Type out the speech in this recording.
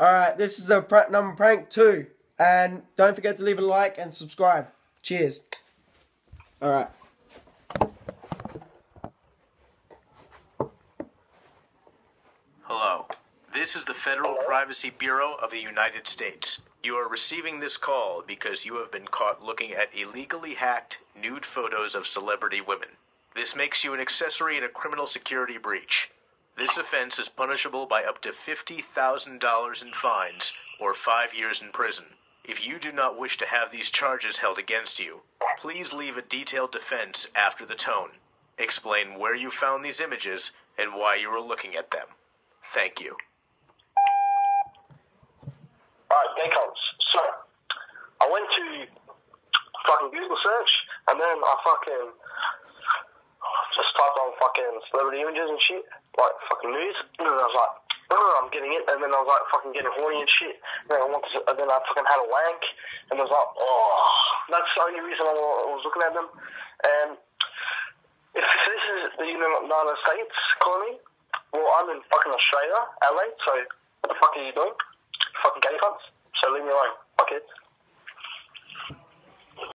Alright, this is a prank number prank two. And don't forget to leave a like and subscribe. Cheers. Alright. Hello. This is the Federal Privacy Bureau of the United States. You are receiving this call because you have been caught looking at illegally hacked nude photos of celebrity women. This makes you an accessory in a criminal security breach. This offense is punishable by up to $50,000 in fines or five years in prison. If you do not wish to have these charges held against you, please leave a detailed defense after the tone. Explain where you found these images and why you were looking at them. Thank you. Alright, cunts. So, I went to fucking Google search, and then I fucking fucking celebrity images and shit, like fucking news, and then I was like, I'm getting it, and then I was like fucking getting horny and shit, and then I wanted to, and then I fucking had a wank, and I was like, oh, that's the only reason I I was looking at them, and if this is the United States colony, well, I'm in fucking Australia, LA, so what the fuck are you doing? Fucking gay cunts. So leave me alone. Fuck it.